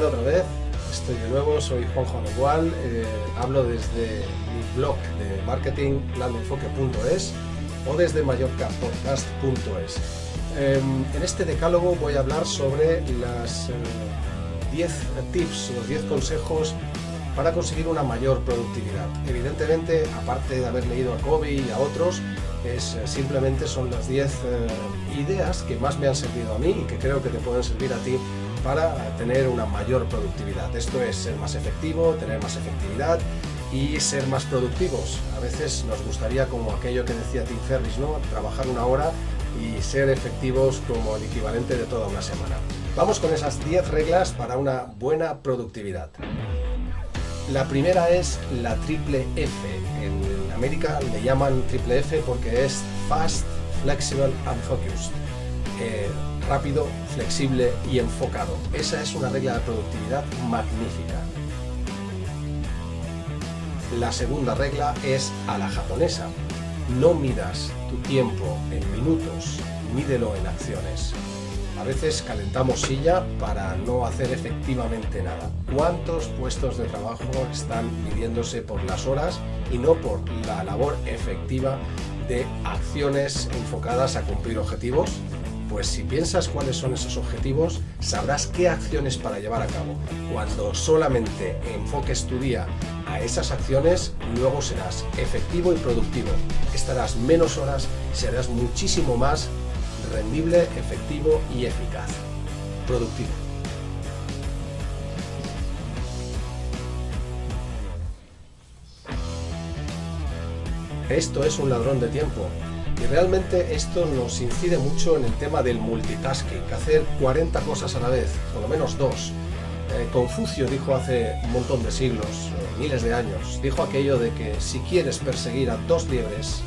otra vez? Estoy de nuevo, soy Juanjo Igual, eh, hablo desde mi blog de marketing planenfoque.es o desde mallorcapodcast.es. Em, en este decálogo voy a hablar sobre las 10 eh, tips o 10 consejos para conseguir una mayor productividad. Evidentemente, aparte de haber leído a Kobe y a otros, es, eh, simplemente son las 10 ideas que más me han servido a mí y que creo que te pueden servir a ti para tener una mayor productividad. Esto es ser más efectivo, tener más efectividad y ser más productivos. A veces nos gustaría, como aquello que decía Tim Ferriss, ¿no? trabajar una hora y ser efectivos como el equivalente de toda una semana. Vamos con esas 10 reglas para una buena productividad. La primera es la triple F. En América le llaman triple F porque es Fast, Flexible and Focused. Eh, rápido, flexible y enfocado. Esa es una regla de productividad magnífica. La segunda regla es a la japonesa. No midas tu tiempo en minutos, mídelo en acciones. A veces calentamos silla para no hacer efectivamente nada. ¿Cuántos puestos de trabajo están midiéndose por las horas y no por la labor efectiva de acciones enfocadas a cumplir objetivos? Pues si piensas cuáles son esos objetivos, sabrás qué acciones para llevar a cabo. Cuando solamente enfoques tu día a esas acciones, luego serás efectivo y productivo. Estarás menos horas serás muchísimo más rendible, efectivo y eficaz. Productivo. Esto es un ladrón de tiempo. Y realmente esto nos incide mucho en el tema del multitasking, hacer 40 cosas a la vez, por lo menos dos. Eh, Confucio dijo hace un montón de siglos, eh, miles de años, dijo aquello de que si quieres perseguir a dos liebres,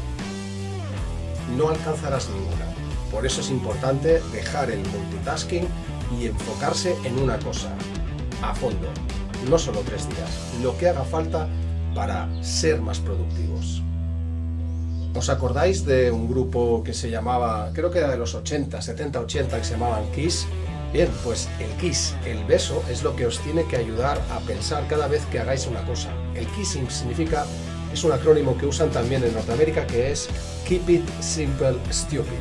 no alcanzarás ninguna. Por eso es importante dejar el multitasking y enfocarse en una cosa, a fondo, no solo tres días, lo que haga falta para ser más productivos. ¿Os acordáis de un grupo que se llamaba, creo que era de los 80, 70, 80, que se llamaban Kiss? Bien, pues el KISS, el beso, es lo que os tiene que ayudar a pensar cada vez que hagáis una cosa. El kissing significa, es un acrónimo que usan también en Norteamérica, que es Keep it simple, stupid.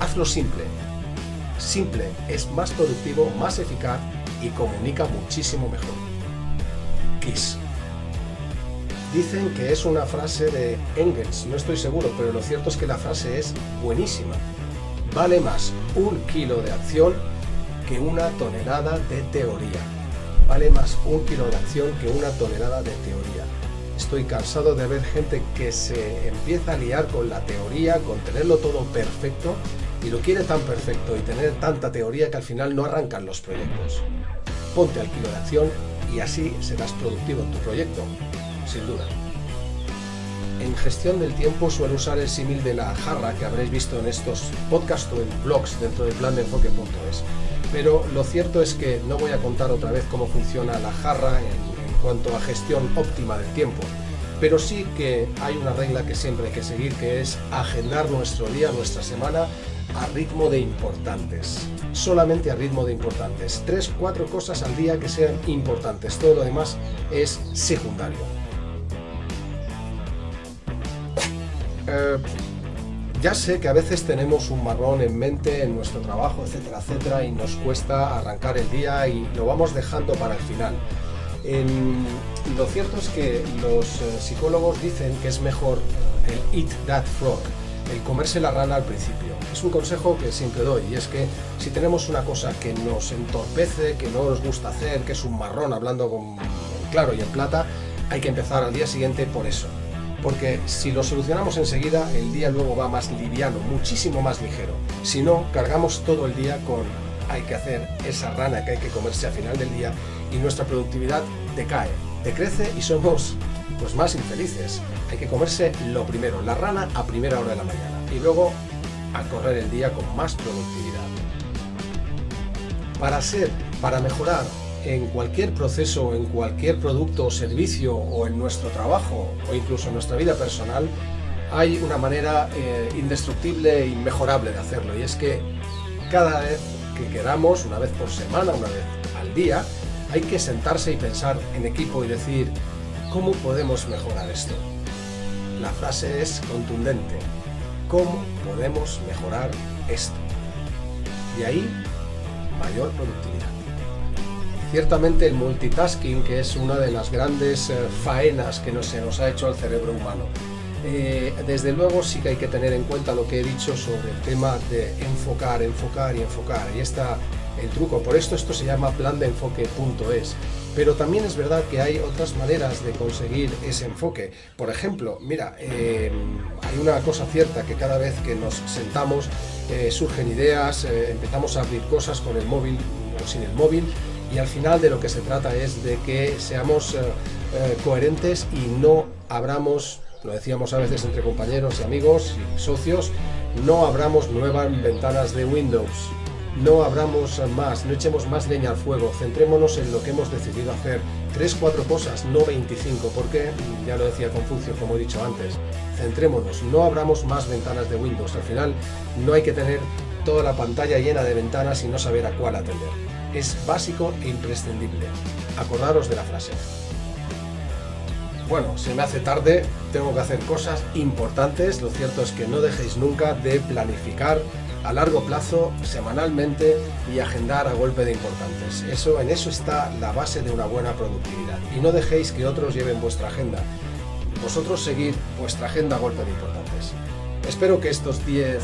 Hazlo simple. Simple es más productivo, más eficaz y comunica muchísimo mejor. KISS. Dicen que es una frase de Engels, no estoy seguro, pero lo cierto es que la frase es buenísima. Vale más un kilo de acción que una tonelada de teoría. Vale más un kilo de acción que una tonelada de teoría. Estoy cansado de ver gente que se empieza a liar con la teoría, con tenerlo todo perfecto, y lo quiere tan perfecto y tener tanta teoría que al final no arrancan los proyectos. Ponte al kilo de acción y así serás productivo en tu proyecto sin duda. En gestión del tiempo suelo usar el símil de la jarra que habréis visto en estos podcasts o en blogs dentro del plan de enfoque.es. Pero lo cierto es que no voy a contar otra vez cómo funciona la jarra en, en cuanto a gestión óptima del tiempo, pero sí que hay una regla que siempre hay que seguir, que es agendar nuestro día, nuestra semana, a ritmo de importantes. Solamente a ritmo de importantes. Tres, cuatro cosas al día que sean importantes. Todo lo demás es secundario. Eh, ya sé que a veces tenemos un marrón en mente en nuestro trabajo, etcétera, etcétera, y nos cuesta arrancar el día y lo vamos dejando para el final. lo cierto es que los eh, psicólogos dicen que es mejor el eat that frog, el comerse la rana al principio. Es un consejo que siempre doy y es que si tenemos una cosa que nos entorpece, que no nos gusta hacer, que es un marrón hablando con claro y en plata, hay que empezar al día siguiente por eso porque si lo solucionamos enseguida, el día luego va más liviano, muchísimo más ligero. Si no, cargamos todo el día con hay que hacer esa rana que hay que comerse al final del día y nuestra productividad decae, decrece y somos pues más infelices. Hay que comerse lo primero, la rana a primera hora de la mañana y luego a correr el día con más productividad. Para ser, para mejorar en cualquier proceso, en cualquier producto o servicio o en nuestro trabajo o incluso en nuestra vida personal, hay una manera eh, indestructible e inmejorable de hacerlo y es que cada vez que queramos, una vez por semana, una vez al día, hay que sentarse y pensar en equipo y decir, ¿cómo podemos mejorar esto? La frase es contundente. ¿Cómo podemos mejorar esto? Y ahí, mayor productividad. Ciertamente el multitasking, que es una de las grandes eh, faenas que no se nos ha hecho al cerebro humano. Eh, desde luego sí que hay que tener en cuenta lo que he dicho sobre el tema de enfocar, enfocar y enfocar. Y está el truco. Por esto esto se llama plan de enfoque.es. Pero también es verdad que hay otras maneras de conseguir ese enfoque. Por ejemplo, mira, eh, hay una cosa cierta que cada vez que nos sentamos surgen ideas, empezamos a abrir cosas con el móvil o sin el móvil y al final de lo que se trata es de que seamos eh, eh, coherentes y no abramos, lo decíamos a veces entre compañeros y amigos y socios, no abramos nuevas ventanas de Windows, no abramos más, no echemos más leña al fuego, centrémonos en lo que hemos decidido hacer, tres, cuatro cosas, no 25, porque, ya lo decía Confucio, como he dicho antes, centrémonos, no abramos más ventanas de Windows, al final no hay que tener toda la pantalla llena de ventanas y no saber a cuál atender es básico e imprescindible. Acordaros de la frase. Bueno, se me hace tarde, tengo que hacer cosas importantes, lo cierto es que no dejéis nunca de planificar a largo plazo, semanalmente y agendar a golpe de importantes. Eso, en eso está la base de una buena productividad. Y no dejéis que otros lleven vuestra agenda. Vosotros seguid vuestra agenda a golpe de importantes. Espero que estos 10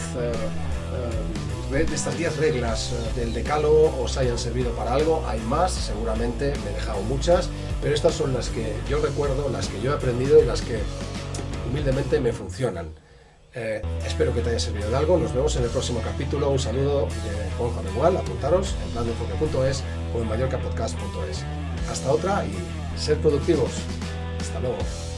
estas 10 reglas eh, del decálogo os hayan servido para algo, hay más, seguramente me he dejado muchas, pero estas son las que yo recuerdo, las que yo he aprendido y las que humildemente me funcionan. Eh, espero que te haya servido de algo, nos vemos en el próximo capítulo, un saludo de Juan Igual, apuntaros en plandeenfoque.es o en mallorcapodcast.es. Hasta otra y ser productivos. Hasta luego.